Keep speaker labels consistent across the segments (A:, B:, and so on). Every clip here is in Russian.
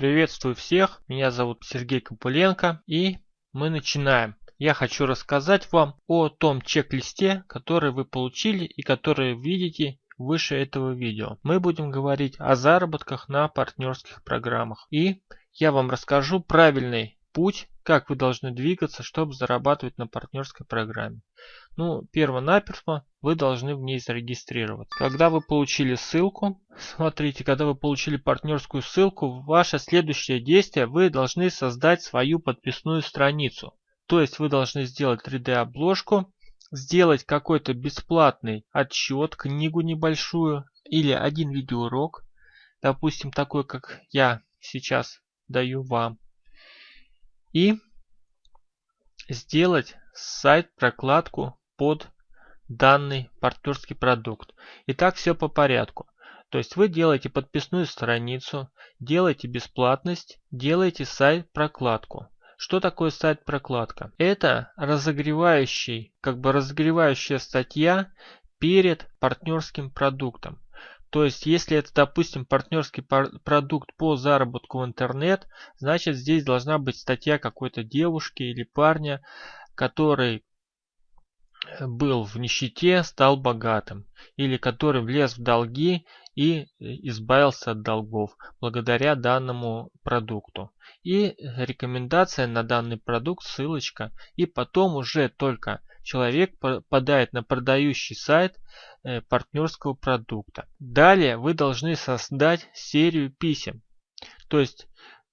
A: Приветствую всех, меня зовут Сергей Копыленко и мы начинаем. Я хочу рассказать вам о том чек-листе, который вы получили и который видите выше этого видео. Мы будем говорить о заработках на партнерских программах. И я вам расскажу правильный путь, как вы должны двигаться, чтобы зарабатывать на партнерской программе. Ну, перво-наперво вы должны в ней зарегистрироваться. Когда вы получили ссылку, смотрите, когда вы получили партнерскую ссылку, ваше следующее действие, вы должны создать свою подписную страницу. То есть вы должны сделать 3D-обложку, сделать какой-то бесплатный отчет, книгу небольшую или один видеоурок, допустим, такой, как я сейчас даю вам и сделать сайт-прокладку под данный партнерский продукт. И так все по порядку. То есть вы делаете подписную страницу, делаете бесплатность, делаете сайт-прокладку. Что такое сайт-прокладка? Это разогревающий, как бы разогревающая статья перед партнерским продуктом. То есть, если это, допустим, партнерский продукт по заработку в интернет, значит здесь должна быть статья какой-то девушки или парня, который э, был в нищете, стал богатым, или который влез в долги и э, избавился от долгов благодаря данному продукту. И рекомендация на данный продукт, ссылочка, и потом уже только человек попадает на продающий сайт э, партнерского продукта. Далее вы должны создать серию писем. То есть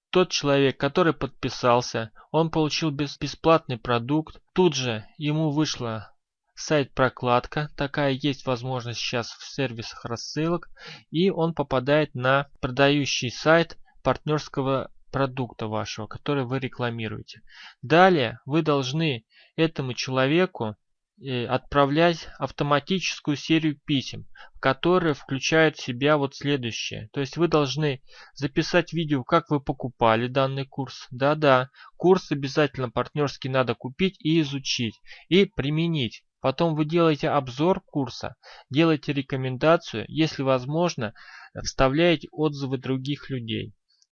A: тот человек, который подписался, он получил бесплатный продукт. Тут же ему вышла сайт-прокладка, такая есть возможность сейчас в сервисах рассылок, и он попадает на продающий сайт партнерского продукта вашего, который вы рекламируете. Далее вы должны этому человеку э, отправлять автоматическую серию писем, которые включают в себя вот следующее. То есть вы должны записать видео, как вы покупали данный курс. Да-да, курс обязательно партнерский надо купить и изучить, и применить. Потом вы делаете обзор курса, делаете рекомендацию, если возможно, вставляете отзывы других людей.